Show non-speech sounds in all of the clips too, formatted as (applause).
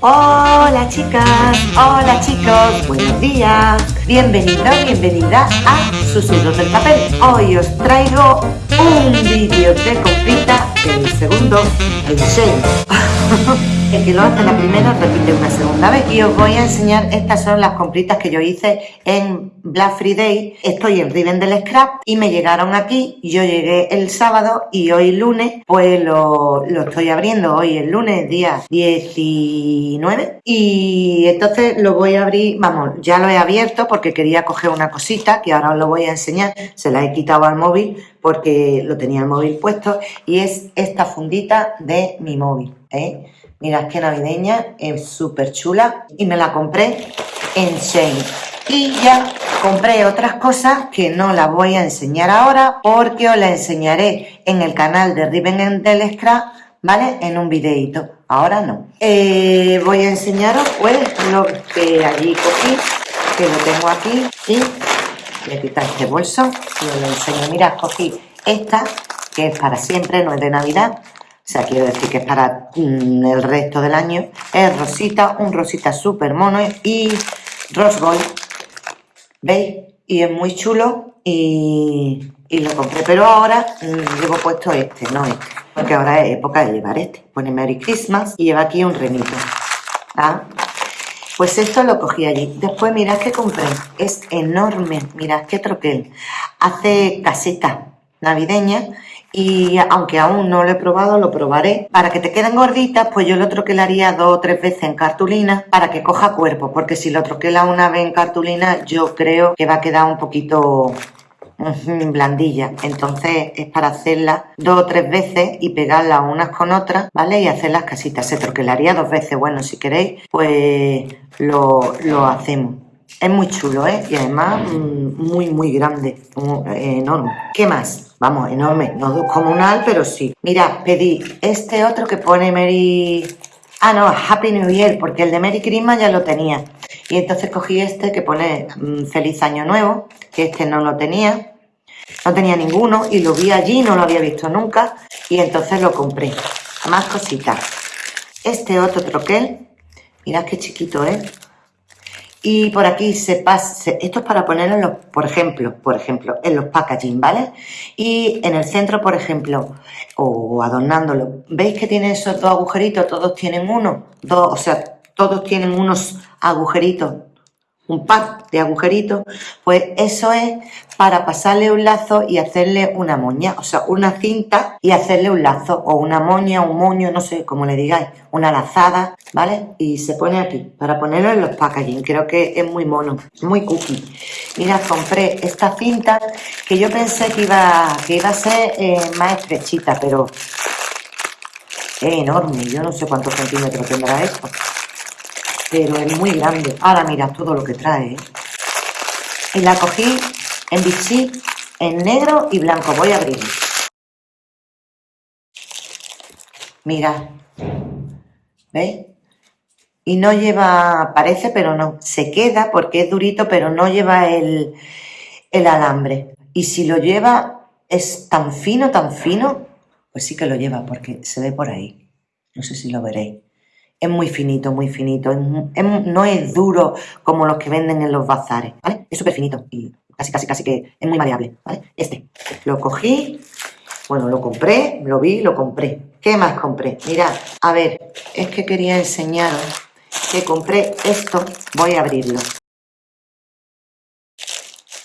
Hola chicas, hola chicos, buenos días. Bienvenido, bienvenida a Susurros del Papel. Hoy os traigo un vídeo de comprita del segundo en serio. (laughs) El que lo hace la primera repite una segunda vez. Y os voy a enseñar estas son las compritas que yo hice en Black Friday. Estoy en Rivendell Scrap y me llegaron aquí. Yo llegué el sábado y hoy lunes pues lo, lo estoy abriendo hoy el lunes día 19 y entonces lo voy a abrir vamos ya lo he abierto porque quería coger una cosita que ahora os lo voy a enseñar. Se la he quitado al móvil porque lo tenía el móvil puesto y es esta fundita de mi móvil ¿eh? Mirad qué navideña, es súper chula y me la compré en Shane. Y ya compré otras cosas que no las voy a enseñar ahora porque os las enseñaré en el canal de Riven del Scrap, ¿vale? En un videito. Ahora no. Eh, voy a enseñaros pues lo que allí cogí, que lo tengo aquí y voy a este bolso y os lo enseño. Mirad, cogí esta, que es para siempre, no es de Navidad, sea, quiero decir que es para mm, el resto del año. Es rosita, un rosita súper mono y rose gold. ¿Veis? Y es muy chulo y, lo compré. Pero ahora mm, llevo puesto este, no este. Porque ahora es época de llevar este. Pone Merry Christmas y lleva aquí un remito. ¿Ah? Pues esto lo cogí allí. Después mirad que compré. Es enorme. Mirad qué troquel. Hace caseta navideña y aunque aún no lo he probado, lo probaré. Para que te queden gorditas, pues yo lo troquelaría dos o tres veces en cartulina para que coja cuerpo, porque si lo troquela una vez en cartulina, yo creo que va a quedar un poquito blandilla. Entonces es para hacerla dos o tres veces y pegarlas unas con otras, ¿vale? Y hacer las casitas. Se troquelaría dos veces. Bueno, si queréis, pues lo, lo hacemos. Es muy chulo, ¿eh? Y además mm, muy, muy grande, enorme. ¿Qué más? Vamos, enorme, no comunal, pero sí. Mira, pedí este otro que pone Mary... Ah, no, Happy New Year, porque el de Merry Christmas ya lo tenía. Y entonces cogí este que pone mm, Feliz Año Nuevo, que este no lo tenía. No tenía ninguno y lo vi allí, no lo había visto nunca. Y entonces lo compré. Más cositas. Este otro troquel, mirad qué chiquito. ¿eh? Y por aquí se pasa, esto es para ponerlo, por ejemplo, por ejemplo, en los packaging, ¿vale? Y en el centro, por ejemplo, o adornándolo, ¿veis que tiene esos dos agujeritos? Todos tienen uno, dos, o sea, todos tienen unos agujeritos un par de agujeritos, pues eso es para pasarle un lazo y hacerle una moña, o sea, una cinta y hacerle un lazo, o una moña, un moño, no sé cómo le digáis, una lazada, ¿vale? Y se pone aquí, para ponerlo en los packaging, creo que es muy mono, muy cookie. Mira, compré esta cinta que yo pensé que iba, que iba a ser eh, más estrechita, pero es enorme, yo no sé cuántos centímetros tendrá esto pero es muy grande. Ahora mira todo lo que trae. ¿eh? Y la cogí en bichí, en negro y blanco. Voy a abrir. Mira. ¿Veis? Y no lleva, parece, pero no. Se queda porque es durito, pero no lleva el, el alambre. Y si lo lleva, es tan fino, tan fino, pues sí que lo lleva porque se ve por ahí. No sé si lo veréis es muy finito, muy finito. no es duro como los que venden en los bazares, ¿vale? Es súper finito y casi, casi, casi que es muy maleable, ¿vale? Este, lo cogí, bueno, lo compré, lo vi, lo compré. ¿Qué más compré? Mirad, a ver, es que quería enseñaros que compré esto. Voy a abrirlo.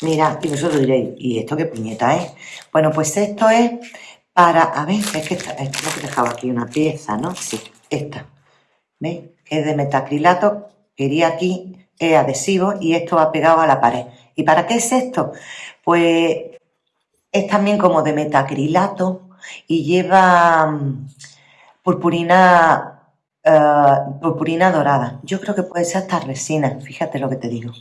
Mirad, y vosotros diréis, ¿y esto qué puñeta es? Bueno, pues esto es para... A ver, es que esta, esto que dejaba aquí una pieza, ¿no? Sí, esta. ¿Veis? Es de metacrilato, quería aquí, es adhesivo y esto va pegado a la pared. ¿Y para qué es esto? Pues es también como de metacrilato y lleva mm, purpurina, eh, purpurina dorada. Yo creo que puede ser hasta resina, fíjate lo que te digo.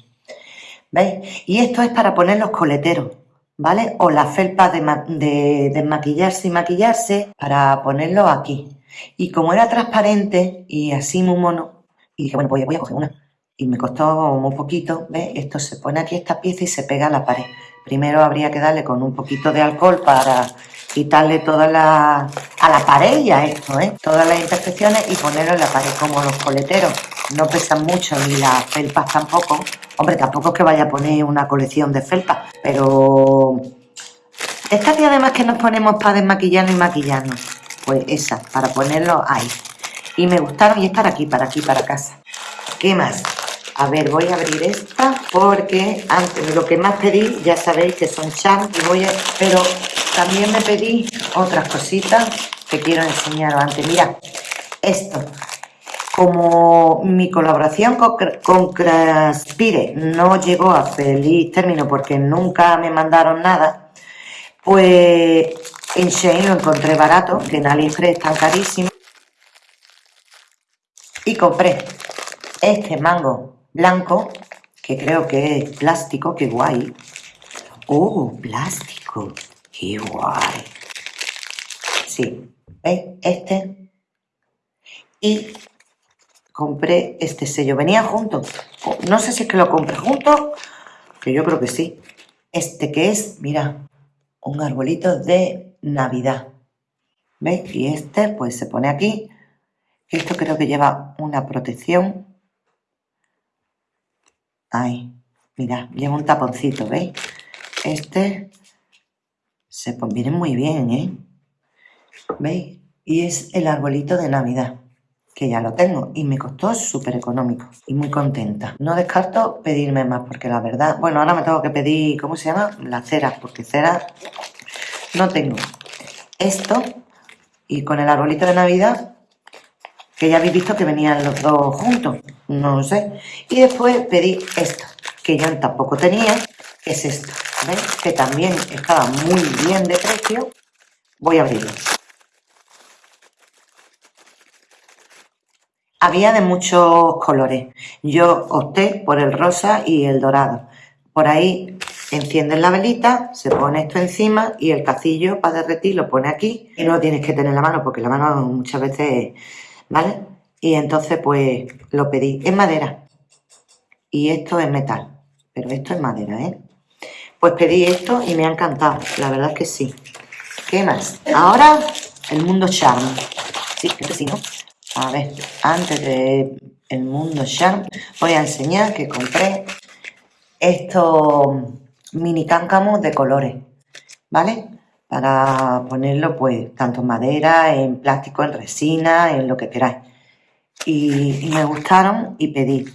¿Veis? Y esto es para poner los coleteros, ¿vale? O la felpa de, de desmaquillarse y maquillarse para ponerlo aquí. Y como era transparente y así muy mono, y dije, bueno, voy, a coger una. Y me costó muy poquito, ¿ves? Esto se pone aquí esta pieza y se pega a la pared. primero habría que darle con un poquito de alcohol para quitarle toda la... a la pared ya esto, ¿eh? Todas las imperfecciones y ponerlo en la pared como los coleteros. No pesan mucho ni las felpas tampoco. Hombre, tampoco es que vaya a poner una colección de felpas, pero... Esta que además que nos ponemos para desmaquillarnos y maquillarnos. Esa, para ponerlo ahí. Y me gustaron y estar aquí, para aquí, para casa. ¿Qué más? A ver, voy a abrir esta porque antes lo que más pedí, ya sabéis que son charms y voy a... Pero también me pedí otras cositas que quiero enseñaros antes. Mira, esto. Como mi colaboración con, con Craspire no llegó a feliz término porque nunca me mandaron nada, pues en Shein lo encontré barato, que en AliExpress están carísimos. Y compré este mango blanco, que creo que es plástico, qué guay. ¡Oh, plástico! ¡Qué guay! Sí, ¿veis? Este. Y compré este sello. Venía junto. No sé si es que lo compré junto, que yo creo que sí. Este que es, mira, un arbolito de Navidad. ¿Veis? Y este, pues se pone aquí. Esto creo que lleva una protección Ahí, mira, lleva un taponcito, ¿veis? Este se viene muy bien, ¿eh? ¿Veis? Y es el arbolito de Navidad, que ya lo tengo y me costó súper económico y muy contenta. No descarto pedirme más, porque la verdad... Bueno, ahora me tengo que pedir, ¿cómo se llama? La cera, porque cera no tengo. Esto y con el arbolito de Navidad que ya habéis visto que venían los dos juntos, no lo sé. Y después pedí esto, que yo tampoco tenía, que es esto. Que también estaba muy bien de precio. Voy a abrirlo. Había de muchos colores. Yo opté por el rosa y el dorado. Por ahí encienden la velita, se pone esto encima y el cacillo para derretir lo pone aquí. Y no tienes que tener la mano porque la mano muchas veces ¿vale? Y entonces pues lo pedí. Es madera. Y esto es metal. Pero esto es madera, ¿eh? Pues pedí esto y me ha encantado. La verdad es que sí. ¿Qué más? Ahora el mundo charm. Sí, este sí, ¿no? A ver, antes de el mundo charm voy a enseñar que compré estos mini cáncamos de colores, ¿vale? para ponerlo pues tanto en madera, en plástico, en resina, en lo que queráis. Y, me gustaron y pedí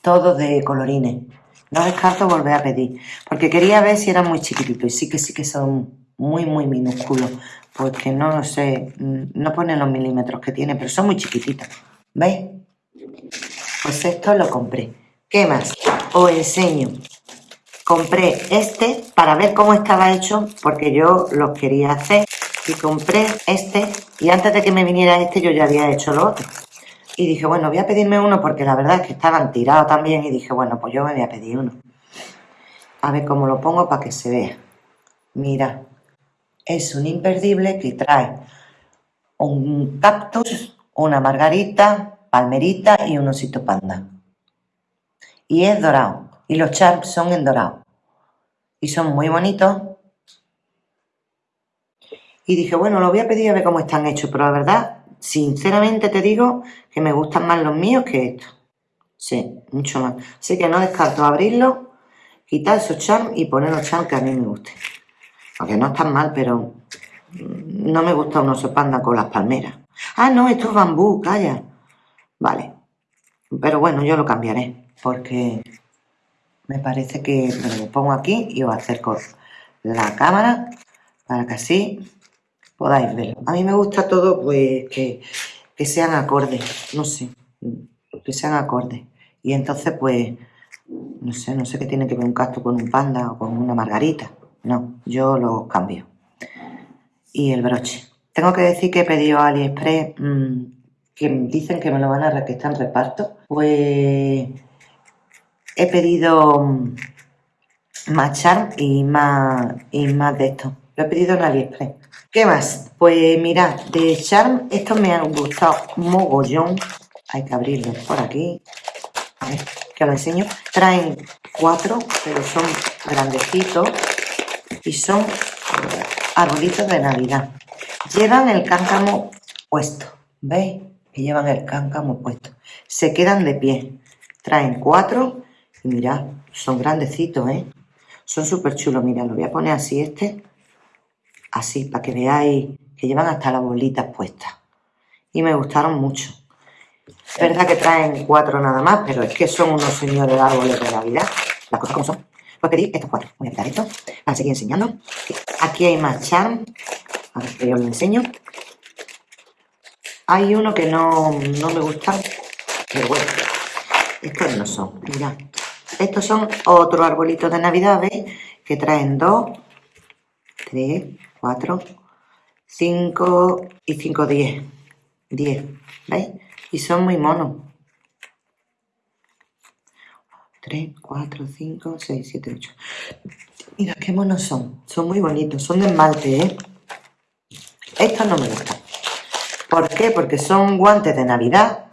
todo de colorines. No descarto volver a pedir, porque quería ver si eran muy chiquititos y sí que sí que son muy muy minúsculos, porque no sé, no ponen los milímetros que tiene, pero son muy chiquititos. ¿Veis? Pues esto lo compré. ¿Qué más? Os enseño compré este para ver cómo estaba hecho porque yo lo quería hacer. Y compré este y antes de que me viniera este yo ya había hecho lo otro. Y dije bueno voy a pedirme uno porque la verdad es que estaban tirados también y dije bueno pues yo me voy a pedir uno a ver cómo lo pongo para que se vea. Mira es un imperdible que trae un cactus una margarita palmerita y un osito panda. Y es dorado y los charms son en dorado y son muy bonitos. Y dije, bueno, lo voy a pedir a ver cómo están hechos, pero la verdad, sinceramente te digo que me gustan más los míos que estos. Sí, mucho más. Así que no descarto abrirlo, quitar esos charms y poner los charms que a mí me gusten. Aunque no están mal, pero no me gusta un oso panda con las palmeras. Ah, no, esto es bambú, calla. Vale. Pero bueno, yo lo cambiaré, porque me parece que me lo pongo aquí y os acerco la cámara para que así podáis verlo. A mí me gusta todo pues que, sean acordes, no sé, que sean acordes. Y entonces pues, no sé, no sé qué tiene que ver un cactus con un panda o con una margarita. No, yo lo cambio. Y el broche. Tengo que decir que he pedido a AliExpress mm, que dicen que me lo van a que en reparto. Pues he pedido mm, más charm y más, y más de esto. Lo he pedido en AliExpress. ¿Qué más? Pues mirad, de charm, estos me han gustado mogollón. Hay que abrirlos por aquí. A ver, que os enseño. Traen cuatro, pero son grandecitos. y son arbolitos de Navidad. Llevan el cáncamo puesto, ¿veis? Que llevan el cáncamo puesto. Se quedan de pie. Traen cuatro mirad, son grandecitos, ¿eh? Son súper chulos. Mira, lo voy a poner así este. Así, para que veáis que llevan hasta las bolitas puestas. Y me gustaron mucho. Es verdad que traen cuatro nada más, pero es que son unos señores árboles de Navidad. Las cosas como son. Pues pedí estos cuatro. Voy a quitar esto para seguir enseñando. Aquí hay más charm. A ver que yo os lo enseño. Hay uno que no, no me gusta, pero bueno, estos no son. Mirad, estos son otros arbolitos de Navidad, ¿veis? Que traen dos, tres, cuatro, cinco y cinco, diez. Diez, ¿veis? Y son muy monos. 3, 4, 5, 6, 7, 8. Mira qué monos son. Son muy bonitos. Son de esmalte, ¿eh? Estos no me gustan. ¿Por qué? Porque son guantes de Navidad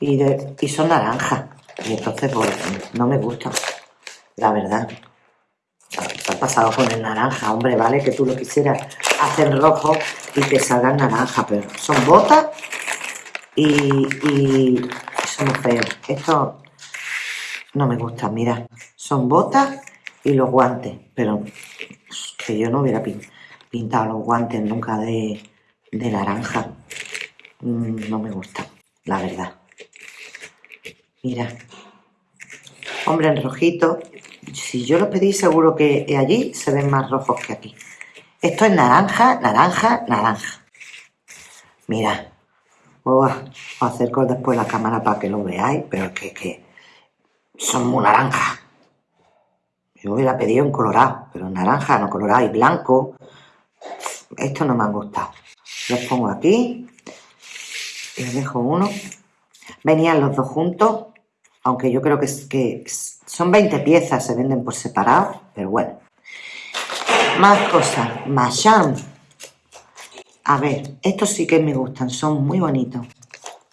y, de, y son naranjas. Y entonces, pues, no me gustan. La verdad. Se ha pasado con el naranja, hombre, vale, que tú lo quisieras hacer rojo y que salgan naranja, pero son botas y, y son feos. Esto no me gusta, mira, son botas y los guantes, pero que yo no hubiera pintado los guantes nunca de, de naranja. Mm, no me gusta, la verdad. Mira, hombre en rojito, si yo lo pedí seguro que allí se ven más rojos que aquí. Esto es naranja, naranja, naranja. Mira, os acerco después la cámara para que lo veáis, pero que, que son muy naranjas. Yo hubiera pedido en colorado, pero naranja, no colorado y blanco. Esto no me han gustado. Los pongo aquí. Les dejo uno. Venían los dos juntos, aunque yo creo que, son 20 piezas, se venden por separado, pero bueno. Más cosas. Machan. A ver, estos sí que me gustan, son muy bonitos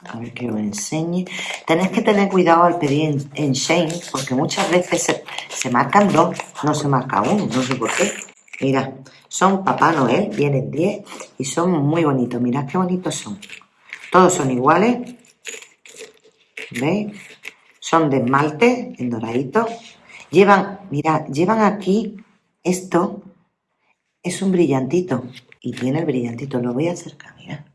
a ver que os enseñe. Tenéis que tener cuidado al pedir en, Shane, porque muchas veces se, marcan dos, no se marca uno, no sé por qué. Mira, son Papá Noel, vienen 10 y son muy bonitos. Mirad qué bonitos son. Todos son iguales. ¿Veis? Son de esmalte, en doradito. Llevan, mirad, llevan aquí esto, es un brillantito. Y tiene el brillantito, lo voy a acercar, mirad.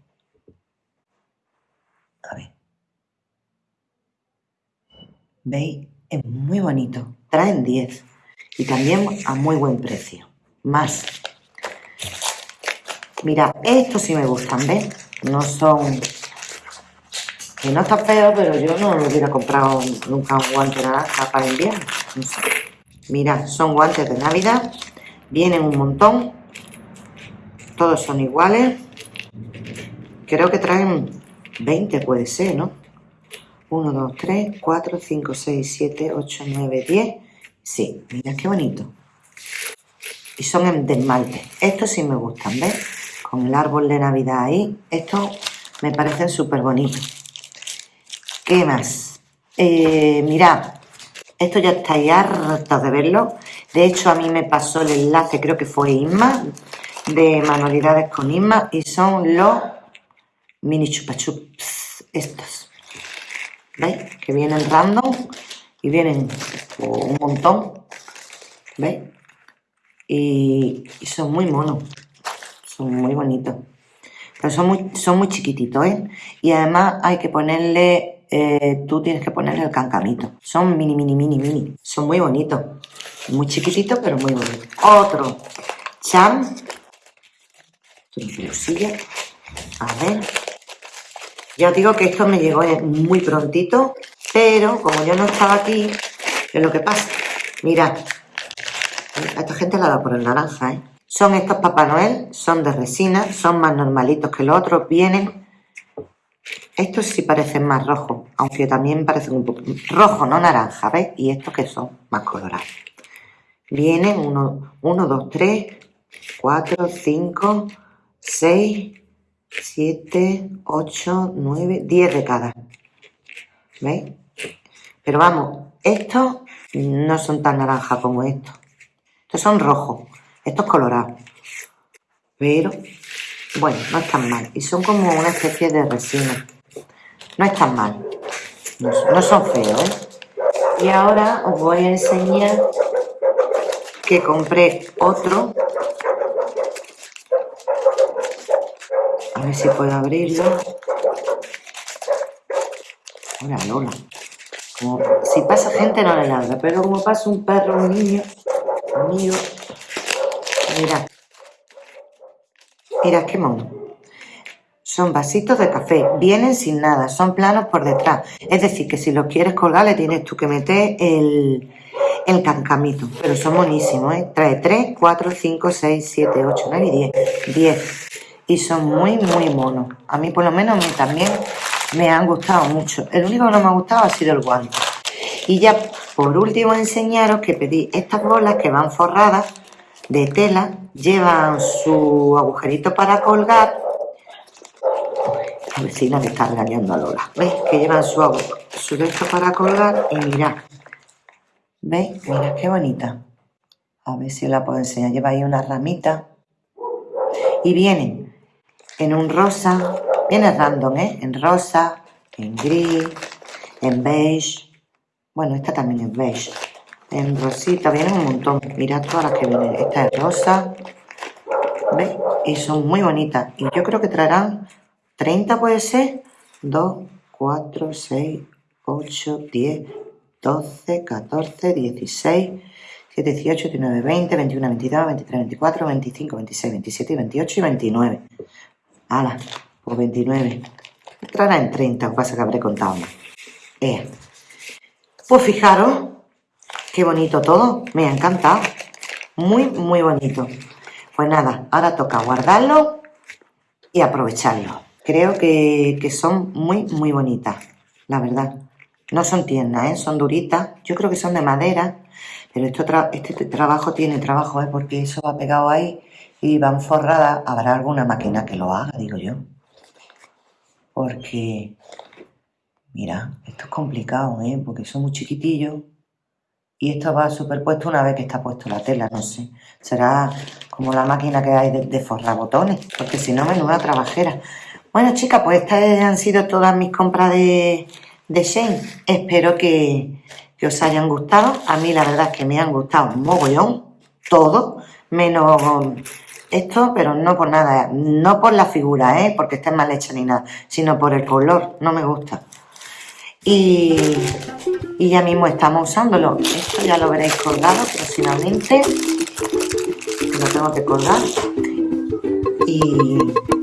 ¿Veis? Es muy bonito. Traen 10. Y también a muy buen precio. Más. Mira, estos sí me gustan, ¿ves? No son... Que no está feo, pero yo no hubiera comprado nunca un guante naranja para invierno. Mira, son guantes de Navidad. Vienen un montón. Todos son iguales. Creo que traen 20, puede ser, ¿no? 1, 2, 3, 4, 5, 6, 7, 8, 9, 10. Sí, mira qué bonito. Y son de esmalte. Estos sí me gustan, ¿ves? Con el árbol de Navidad ahí. Estos me parecen súper bonitos. ¿Qué más? Eh, mirad, esto ya estáis hartos de verlo. De hecho, a mí me pasó el enlace, creo que fue Isma, de manualidades con Isma, y son los mini chupachups, estos. ¿Veis? Que vienen random y vienen un montón. ¿Veis? Y, son muy monos. Son muy bonitos. Pero son muy, son muy chiquititos, ¿eh? Y además hay que ponerle, eh, tú tienes que ponerle el cancamito. Son mini, mini, mini, mini. Son muy bonitos. Muy chiquititos, pero muy bonitos. Otro. Cham. A ver. Ya os digo que esto me llegó muy prontito, pero como yo no estaba aquí, es lo que pasa. Mirad, a esta gente la da por el naranja, ¿eh? Son estos Papá Noel, son de resina, son más normalitos que los otros, vienen... Estos sí parecen más rojos, aunque también parecen un poco... Rojo, no naranja, ¿ves? Y estos que son más colorados. Vienen 1, 2, 3, 4, 5, 6, 7, 8, 9, 10 de cada. ¿Veis? Pero vamos, estos no son tan naranjas como estos. Estos son rojos. Esto es colorado. Pero, bueno, no es tan mal. Y son como una especie de resina. No es tan mal. No, son feos, ¿eh? Y ahora os voy a enseñar que compré otro. A ver si puedo abrirlo. Hola, Lola. Si pasa gente no le ladra, pero como pasa un perro, un niño, amigo, mira, mira qué mono. Son vasitos de café, vienen sin nada, son planos por detrás. Es decir, que si los quieres colgar le tienes tú que meter el, el cancamito. Pero son monísimos, ¿eh? Trae 3, 4, 5, 6, 7, 8, 9 y 10. 10. Y son muy, muy monos. A mí por lo menos a mí también me han gustado mucho. El único que no me ha gustado ha sido el guante. Y ya por último enseñaros que pedí estas bolas que van forradas de tela, llevan su agujerito para colgar. Vecina que está engañando a Lola. ¿Veis? Que llevan su, su esto para colgar y mirad. ¿Veis? Mirad qué bonita. A ver si la puedo enseñar. Lleva ahí una ramita. Y vienen en un rosa, Viene random, ¿eh? En rosa, en gris, en beige. Bueno, esta también es beige. En rosita, vienen un montón. Mirad todas las que vienen. Esta es rosa. ¿Veis? Y son muy bonitas. Y yo creo que traerán 30 puede ser. 2, 4, 6, 8, 10, 12, 14, 16, 17, 18, 19, 20, 21, 22, 23, 24, 25, 26, 27, 28 y 29. ¡Hala! o 29. Entrará en 30, pasa que habré contado más. Pues fijaros, qué bonito todo, me ha encantado. Muy, muy bonito. Pues nada, ahora toca guardarlo y aprovecharlo. Creo que, son muy, muy bonitas, la verdad. No son tiernas, ¿eh? son duritas. Yo creo que son de madera, pero esto este trabajo tiene trabajo, ¿eh? porque eso va pegado ahí y van forradas. Habrá alguna máquina que lo haga, digo yo porque, mira, esto es complicado, ¿eh? Porque son muy chiquitillos y esto va superpuesto una vez que está puesto la tela, no sé. Será como la máquina que hay de, forrar botones, porque si no, menuda trabajera. Bueno, chicas, pues estas han sido todas mis compras de, de Shane. Espero que, que os hayan gustado. A mí la verdad es que me han gustado un mogollón, todo, menos esto, pero no por nada, no por la figura, ¿eh? porque esté mal hecha ni nada, sino por el color, no me gusta. Y, y ya mismo estamos usándolo. Esto ya lo veréis colgado próximamente. Lo tengo que colgar. Y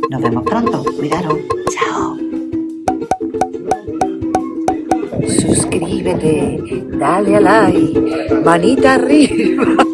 nos vemos pronto. Cuidaros. Chao. Suscríbete, dale a like, manita arriba.